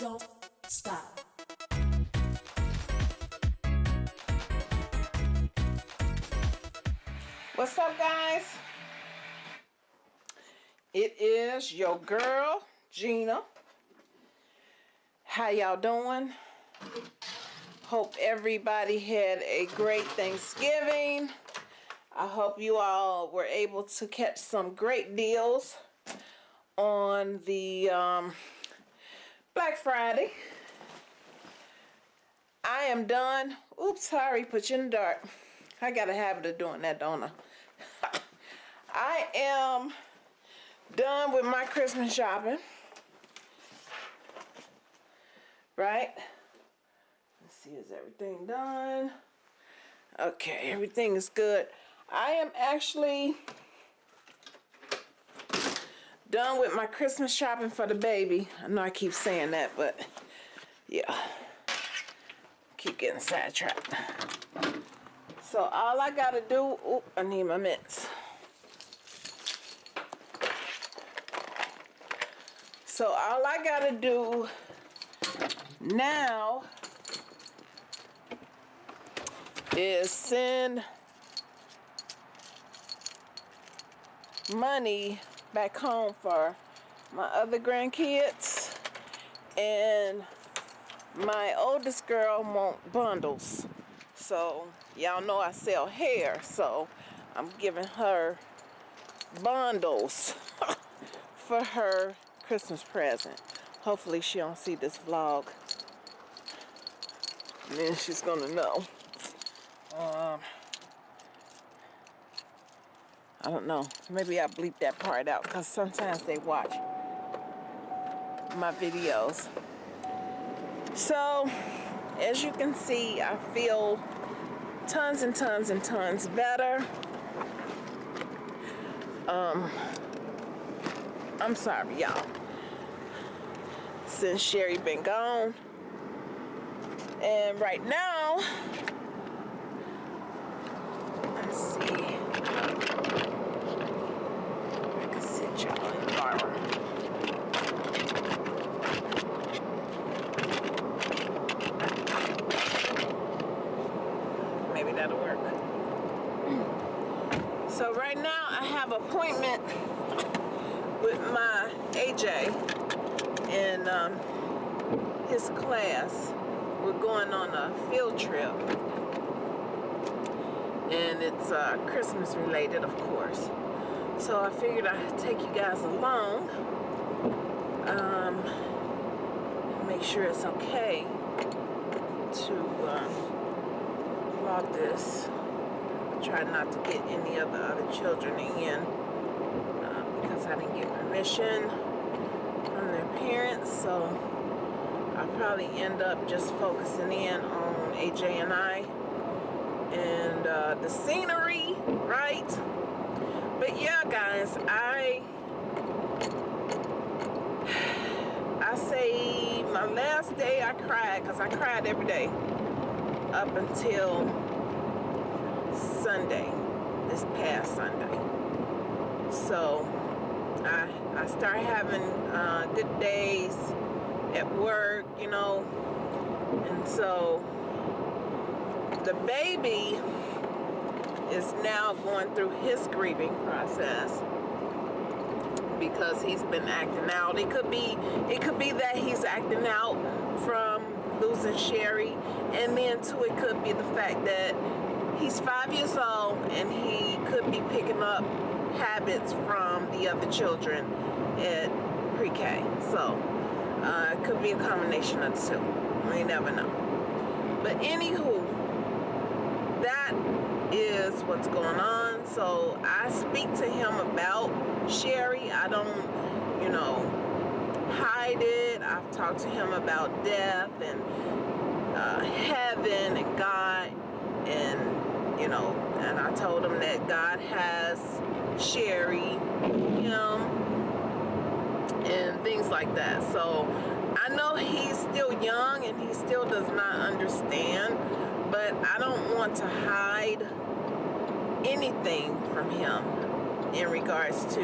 don't stop. What's up, guys? It is your girl, Gina. How y'all doing? Hope everybody had a great Thanksgiving. I hope you all were able to catch some great deals on the um, Black Friday. I am done. Oops, sorry, put you in the dark. I got a habit of doing that, don't I? I am done with my Christmas shopping. Right? Let's see, is everything done? Okay, everything is good. I am actually done with my Christmas shopping for the baby. I know I keep saying that, but yeah. Keep getting sidetracked. So all I gotta do, oop, I need my mitts. So all I gotta do now is send money back home for my other grandkids. And my oldest girl want bundles. So y'all know I sell hair so I'm giving her bundles for her Christmas present. Hopefully she don't see this vlog. And then she's gonna know. Um, I don't know. Maybe I bleep that part out because sometimes they watch my videos. So as you can see I feel tons and tons and tons better. Um I'm sorry y'all. Since Sherry been gone. And right now let's see I can sit y'all in the barber maybe that'll work so right now I have appointment with my AJ in um, his class we're going on a field trip. And it's uh, Christmas related of course. So I figured I'd take you guys along um, make sure it's okay to um, vlog this. Try not to get any of the other children in uh, because I didn't get permission from their parents so probably end up just focusing in on AJ and I and uh, the scenery right? But yeah guys I I say my last day. I cried because I cried every day up until Sunday this past Sunday. So I, I start having uh, good days at work, you know, and so the baby is now going through his grieving process because he's been acting out. It could be it could be that he's acting out from losing Sherry and then too it could be the fact that he's five years old and he could be picking up habits from the other children at pre-K. So uh, it could be a combination of two. We never know. But anywho, that is what's going on. So I speak to him about Sherry. I don't, you know, hide it. I've talked to him about death and uh, heaven and God and, you know, and I told him that God has Sherry, him, and things like that. So I know he's still young and he still does not understand, but I don't want to hide anything from him in regards to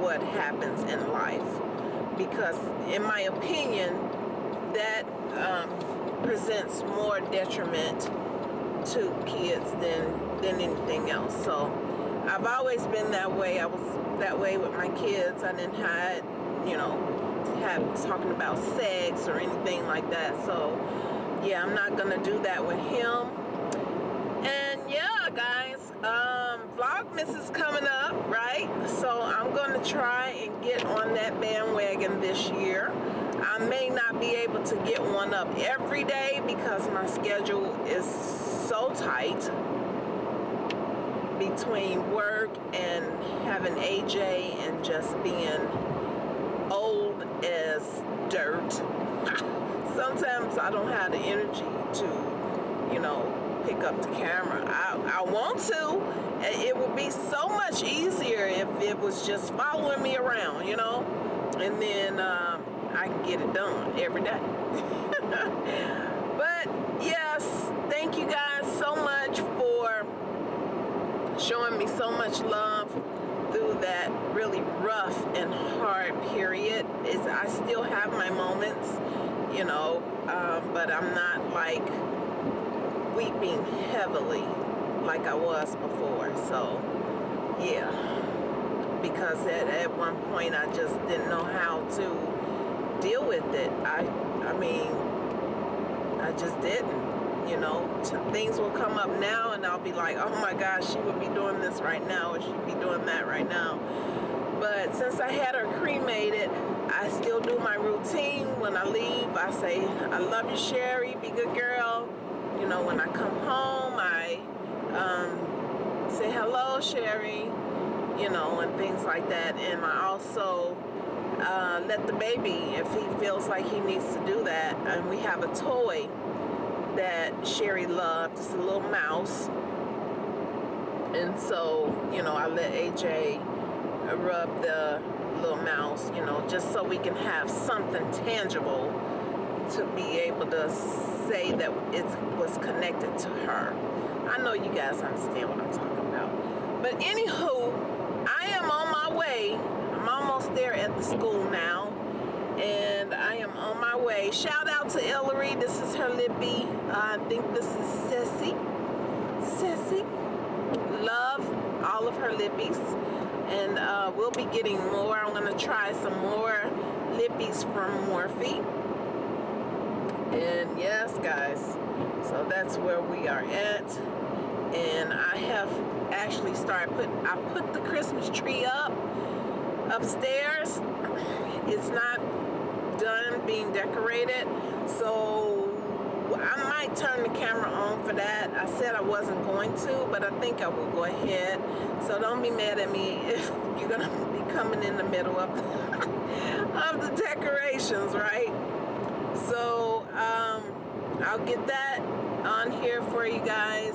what happens in life because in my opinion that um, presents more detriment to kids than than anything else. So I've always been that way. I was that way with my kids. I didn't have, you know, have talking about sex or anything like that. So yeah, I'm not gonna do that with him. And yeah, guys, um, Vlogmas is coming up, right? So I'm gonna try and get on that bandwagon this year. I may not be able to get one up every day because my schedule is so tight between work and having AJ and just being dirt. Sometimes I don't have the energy to, you know, pick up the camera. I, I want to. It would be so much easier if it was just following me around, you know? And then um, I can get it done every day. but yes, thank you guys so much for showing me so much love that really rough and hard period. Is I still have my moments, you know, um, but I'm not like weeping heavily like I was before. So, yeah. Because at, at one point I just didn't know how to deal with it. I, I mean, I just didn't. You know, things will come up now and I'll be like, oh my gosh, she would be doing this right now or she'd be doing that right now. But since I had her cremated, I still do my routine. When I leave, I say, I love you, Sherry. Be good girl. You know, when I come home, I um, say hello, Sherry, you know, and things like that. And I also uh, let the baby, if he feels like he needs to do that, and we have a toy that Sherry loved. It's a little mouse. And so, you know, I let AJ rub the little mouse, you know, just so we can have something tangible to be able to say that it was connected to her. I know you guys understand what I'm talking about. But anywho, I am on my way. I'm almost there at the school now. And I am on my way. Shout out to Ellery. This is her lippy. I think this is Ceci. Ceci. Love all of her lippies. And uh, we'll be getting more. I'm going to try some more lippies from Morphe and yes guys so that's where we are at and I have actually started put I put the Christmas tree up upstairs it's not being decorated. So I might turn the camera on for that. I said I wasn't going to but I think I will go ahead. So don't be mad at me if you're gonna be coming in the middle of of the decorations right? So um, I'll get that on here for you guys.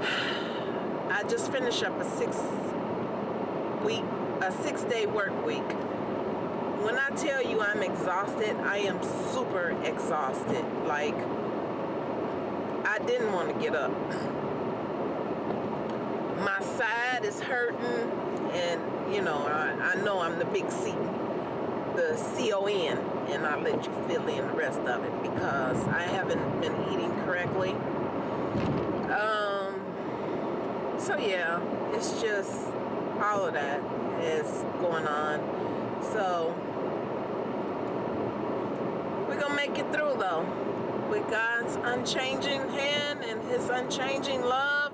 I just finished up a six week a six day work week when I tell you I'm exhausted I am super exhausted like I didn't want to get up my side is hurting and you know I, I know I'm the big C the C-O-N and I'll let you fill in the rest of it because I haven't been eating correctly. Um, so yeah, it's just all of that is going on. So make it through though. With God's unchanging hand and his unchanging love,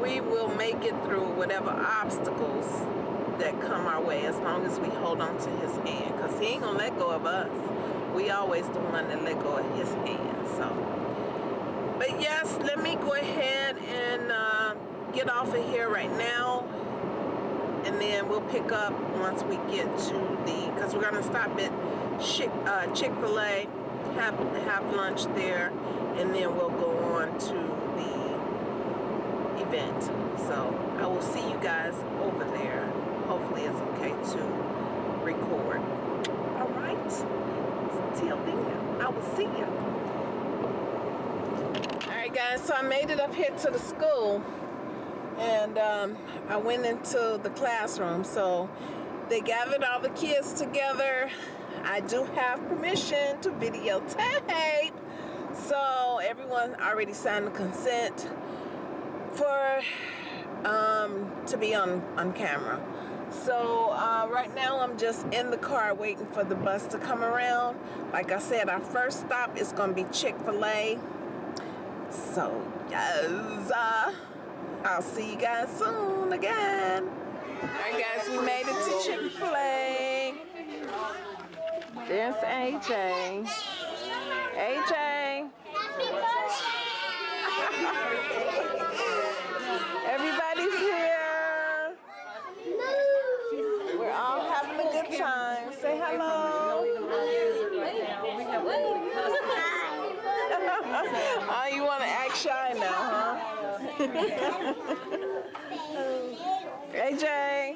we will make it through whatever obstacles that come our way as long as we hold on to his hand. Because he ain't gonna let go of us. We always the one that let go of his hand so. But yes let me go ahead and uh, get off of here right now. And then we'll pick up once we get to the because we're gonna stop at Chick, uh, Chick-fil-A have have lunch there and then we'll go on to the event so I will see you guys over there hopefully it's okay to record. All right. Till then, I will see you. All right, guys. So I made it up here to the school, and um, I went into the classroom. So they gathered all the kids together. I do have permission to videotape. So everyone already signed the consent for um, to be on, on camera. So uh, right now I'm just in the car waiting for the bus to come around. Like I said, our first stop is going to be Chick-fil-A. So yes, uh, I'll see you guys soon again. Alright guys, we made it to Chick-fil-A. There's AJ. AJ. Everybody's here. We're all having a good time. Say hello. oh, you want to act shy now, huh? AJ.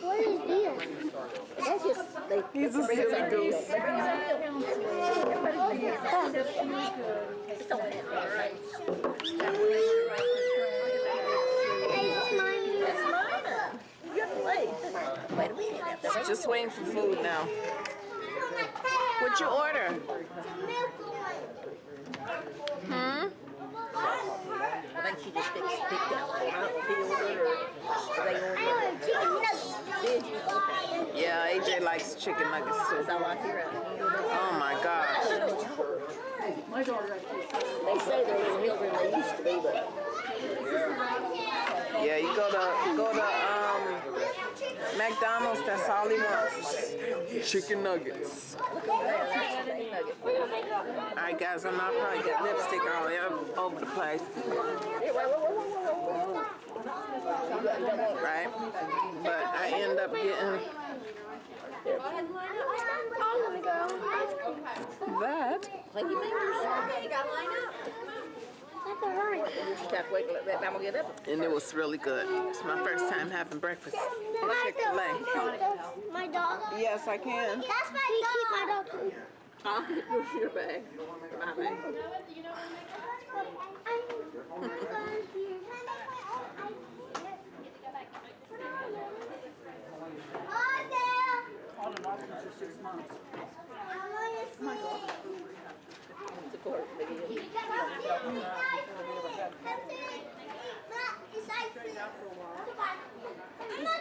What is this? That's just, they, He's a silly goose. Wait a minute. Just waiting for food now. What'd you order? Hmm? I think she just picked, picked out. I don't know if he ordered or they you? Okay. Yeah, AJ likes chicken nuggets too. All I hear. Oh my gosh. They say they're little healthier they used to be, but Yeah, you go to go to um McDonald's, that's all he wants. Chicken nuggets. Alright guys, I'm not probably get lipstick all over- over the place. Right? But I end up getting that. Clean your fingers. Okay, you gotta line up. That's all right. You just have to wait till that mama get up. And it was really good. It's my first time having breakfast at Chick-fil-A. My dog. Yes, I can. That's my dog. Keep my dog too. Huh? Where's your bag? My bag. Of course, maybe.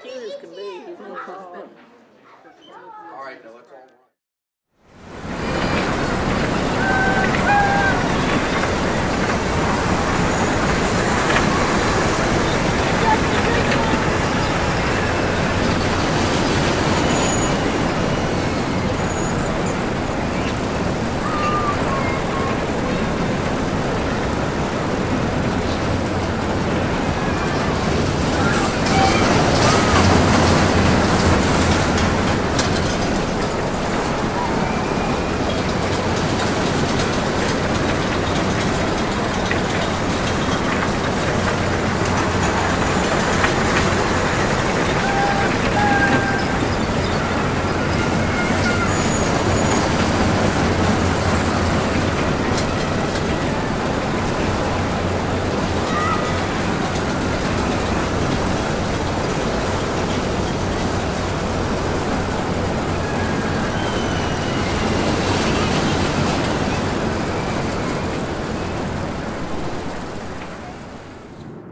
Cute as can be. He's not small. All right, now let's all.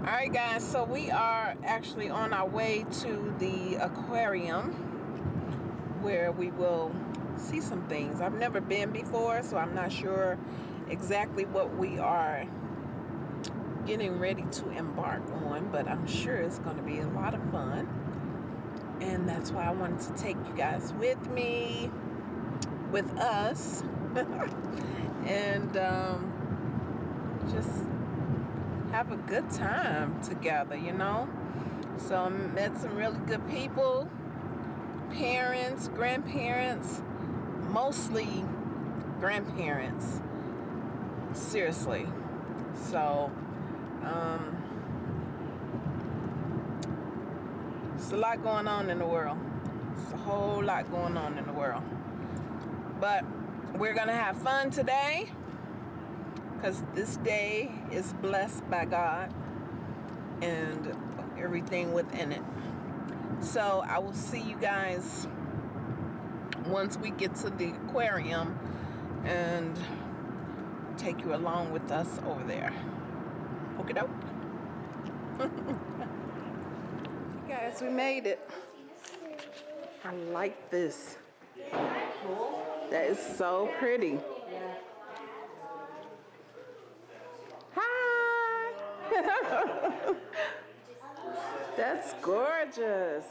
All right, guys. So we are actually on our way to the aquarium where we will see some things. I've never been before, so I'm not sure exactly what we are getting ready to embark on, but I'm sure it's going to be a lot of fun. And that's why I wanted to take you guys with me, with us, and um, just have a good time together, you know? So I met some really good people, parents, grandparents, mostly grandparents. Seriously. So, um, it's a lot going on in the world. It's a whole lot going on in the world. But we're gonna have fun today because this day is blessed by God. and everything within it. So I will see you guys once we get to the aquarium and take you along with us over there. Okay, doke. guys, we made it. I like this. That is so pretty. Hi. That's gorgeous.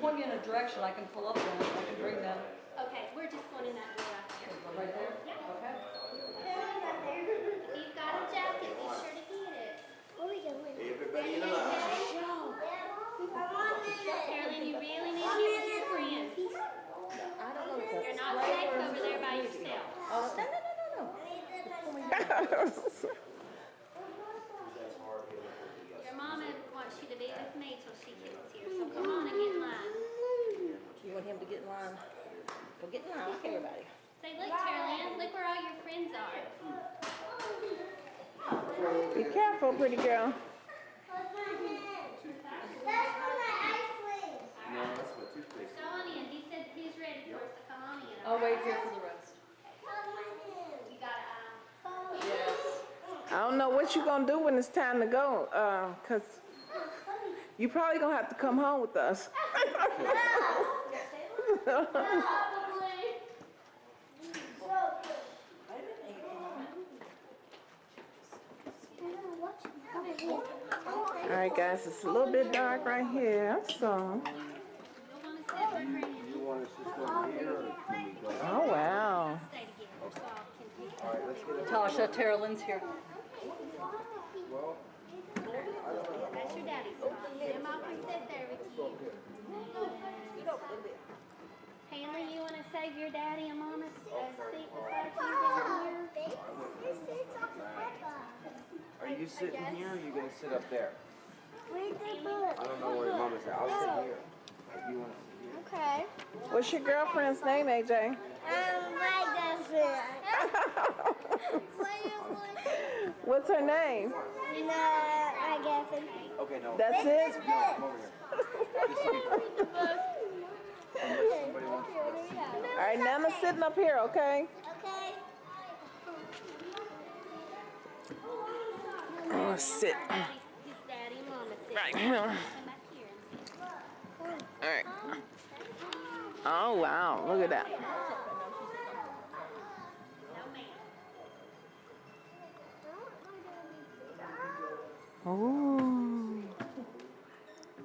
Point me in a direction, I can pull up them, I can bring them okay, we're just going in that door right there. right there. Okay. If you've got a jacket, be sure to get it. What are we doing? Everybody in the line. Carolyn, you really need to get with your friends. I don't know. if You're that's not spray safe or- over there by yourself. Oh, no, no, no, no, no. Your mama wants you to be with me till she gets here, so come on and get in line. You want him to get in line? Well, get in line, like everybody. Say, look, Carolyn, look where all your friends are. Be careful, pretty girl. That's for my ice cream. No, that's my toothpaste. Go on in. He said he's ready for us, so come on in. I'll wait here for the rest. You got um, Yes. I don't know what you're gonna do when it's time to go, uh, cause you probably gonna have to come home with us. All right, guys, it's a little bit dark right here, so. You'll want to sit with friends. You want us just over here or can we go? Oh wow. Stay together, so I can take All right, let's get up. Tasha, Tara Lynn's here. Well, That's your daddy's spot. Your mom can sit there with you. Hanley, you want to save your daddy and mama's uh, seat beside you down here? are you sitting here or are you gonna sit up there? Where's the I don't know where your mama's at. I'll sit here. If you want to sit here. Okay. What's your girlfriend's name, AJ? Um, my girlfriend. What's her name? No, my girlfriend. Okay, no. That's it? No, come over here. All right, Nana's sitting up here, okay? Okay. Oh, sit. Right. All right. Oh wow, look at that. No, ma'am.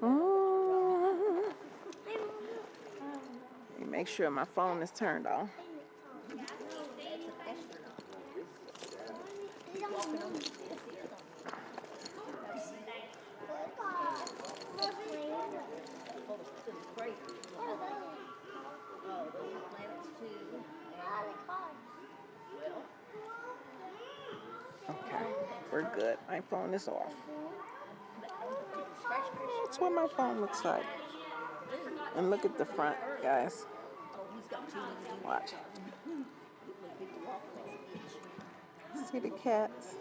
Ooh. Ooh. Let me make sure my phone is turned too. Okay, we're good. My phone is off. That's what my phone looks like. And look at the front, guys. Watch. See the cats?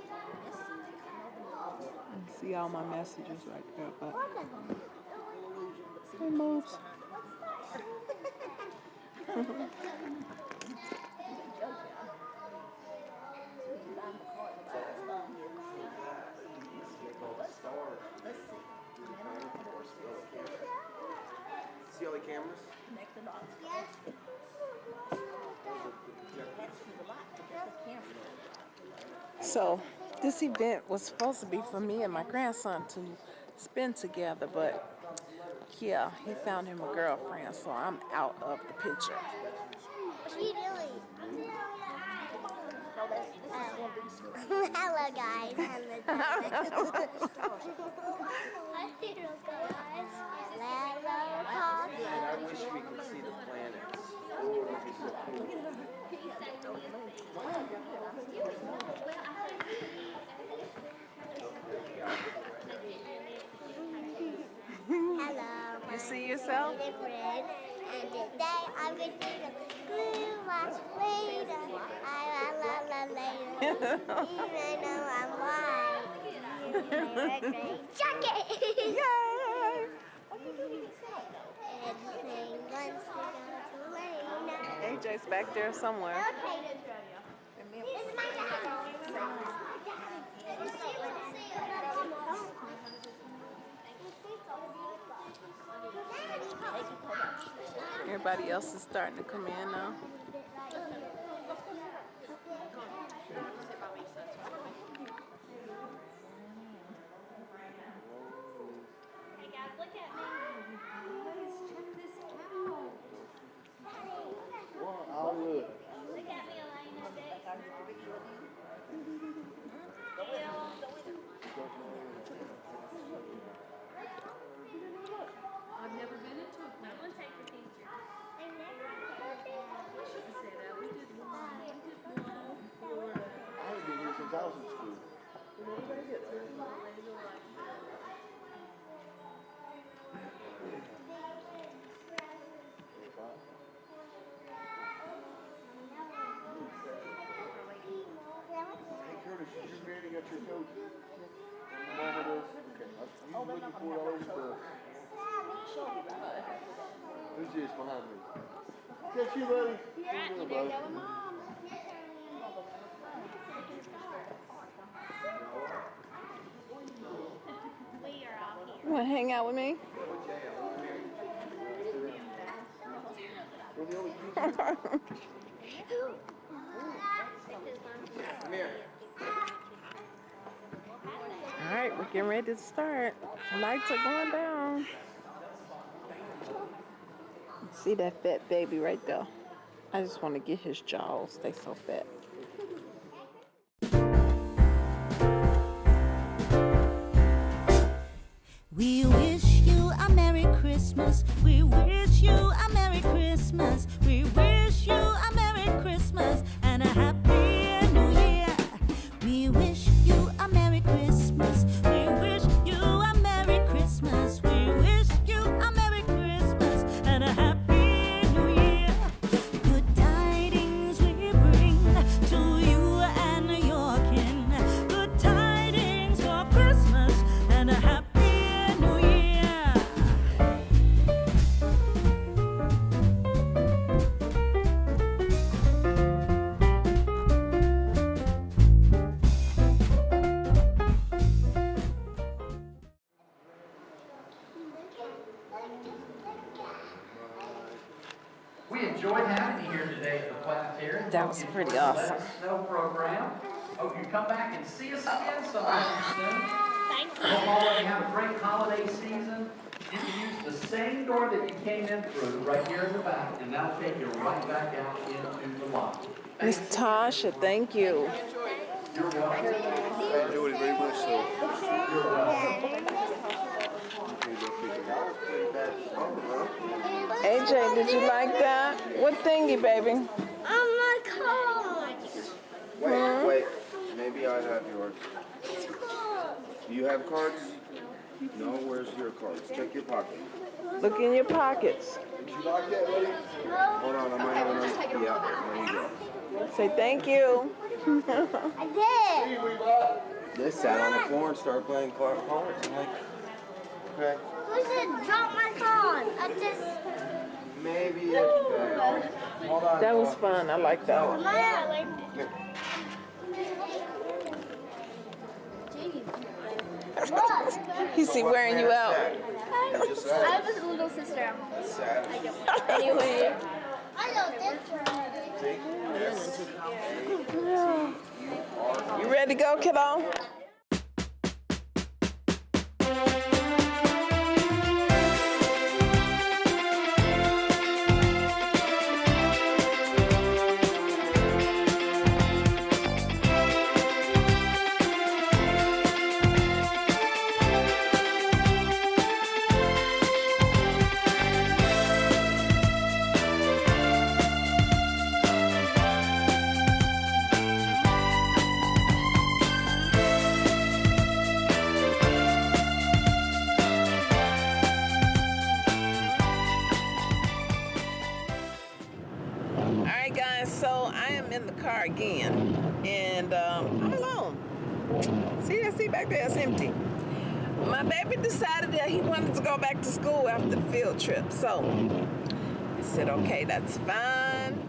And see all my messages right there, but it moves. See. Man, of course, See all the cameras? connect the dots. That's to the light, because the camera. So, this event was supposed to be for me and my grandson to spend together, but yeah, he found him a girlfriend, so I'm out of the picture. What are you doing? No, that's, this is going to be school. Hello, guys. Hello, guys. Hello, guys. Hello, I wish we could see the planets. Hello, my You see yourself? name is Red, and today I'm going to sing Blue Watch Later. I la la la later. Even though I'm white. Red jacket. Yay! Everything wants to go to Lena. AJ's back there somewhere. Okay. This is my jacket. Everybody else is starting to come in now. Hey guys, look at me. Well, I'll look. Look at me, Elena. Dexter. I've never been into a I'm gonna take your picture. I shouldn't say that. We did one. We did one for I haven't been here since I was in school. Hey Curtis, did you ready? Got your coat? Okay. I- You looking for all over the. Who's this behind me? Is that you, buddy? Yeah, Come you here, better bud. go with mom. We are all here. You want to hang out with me? All right, we're getting ready to start. Lights are going down. See that fat baby right there? I just want to get his jaws. They so fat. We wish you a Merry Christmas. We wish you a Merry Christmas. Was pretty awesome. Snow program. Hope you come back and see us again sometime soon. Thank you. Hope all of you have a great holiday season. You can use the same door that you came in through, right here in the back, and that'll take you right back out into the lobby. Miss Tasha, thank you. You're welcome. I enjoyed it very much so. You're welcome. AJ, did you like that? What thingy, baby? On my. Wait, wait. Maybe I have yours. Do you have cards? No, where's your cards? Check your pocket. Look in your pockets. Did you like that, buddy? Hold on, I might have another. Yeah, there you go. Say thank you. I did. They sat on the floor and started playing car- cards. I'm like, okay, Who said drop my phone? I just. maybe it's better. Hold on. That was fun. I like that one. My He's he wearing you out. You just I have a little sister. Sat. Anyway. I know this one. Take. You ready to go, kiddo? Again, and um, I'm alone. See that seat back there? It's empty. My baby decided that he wanted to go back to school after the field trip, so I said, okay, that's fine.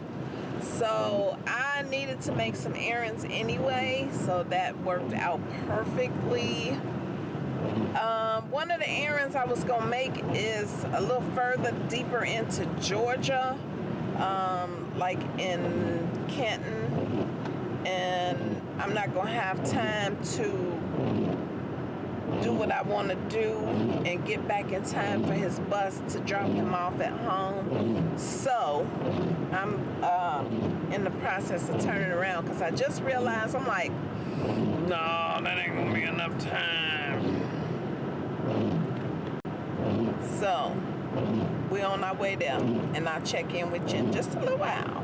So I needed to make some errands anyway, so that worked out perfectly. Um, one of the errands I was gonna make is a little further deeper into Georgia, um, like in Canton, and I'm not gonna have time to do what I want to do and get back in time for his bus to drop him off at home. So I'm uh, in the process of turning around because I just realized I'm like, no, that ain't gonna be enough time. So we're on our way there, and I'll check in with you in just a little while.